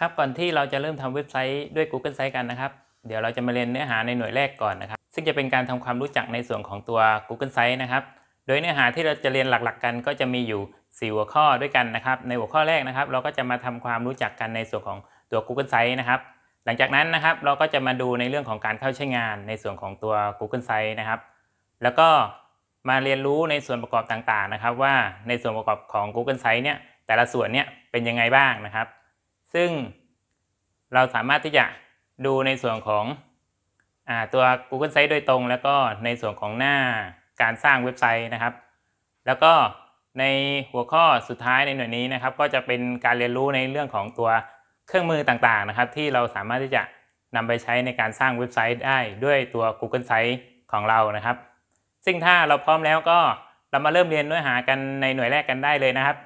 ครับก่อนที่เราจะเริ่มทำเว็บไซต์ด้วย Google Sites กันนะครับ เดี๋ยวเราจะมาเรียนเนื้อหาในหน่วยแรกก่อนนะครับ ซึ่งจะเป็นการทำความรู้จักในส่วนของตัว Google Sites นะครับ โดยเนื้อหาที่เราจะเรียนหลักๆ กันก็จะมีอยู่ 4 หัวข้อด้วยกันนะครับ ในหัวข้อแรกนะครับ เราก็จะมาทำความรู้จักกันในส่วนของตัว Google Sites นะครับ หลังจากนั้นนะครับเราก็จะมาดูในเรื่องของการเข้าใช้งานในส่วนของตัว Google Sites นะครับ แล้วก็มาเรียนรู้ในส่วนประกอบต่างๆนะครับ ว่าในส่วนประกอบของ Google Sites เนี่ยแต่ละส่วนเนี่ยเป็นยังไงบ้างนะครับ ซึ่งเราสามารถที่จะดูในส่วนของอตัว Google Sites โดยตรง แล้วก็ในส่วนของหน้าการสร้างเว็บไซต์นะครับ แล้วก็ในหัวข้อสุดท้ายในหน่วยนี้นะครับ ก็จะเป็นการเรียนรู้ในเรื่องของตัวเครื่องมือต่างๆนะครับ ที่เราสามารถที่จะนำไปใช้ในการสร้างเว็บไซต์ได้ด้วยตัว Google Sites ของเรานะครับ ซึ่งถ้าเราพร้อมแล้วก็เรามาเริ่มเรียนเนื้อหากันในหน่วยแรกกันได้เลยนะครับ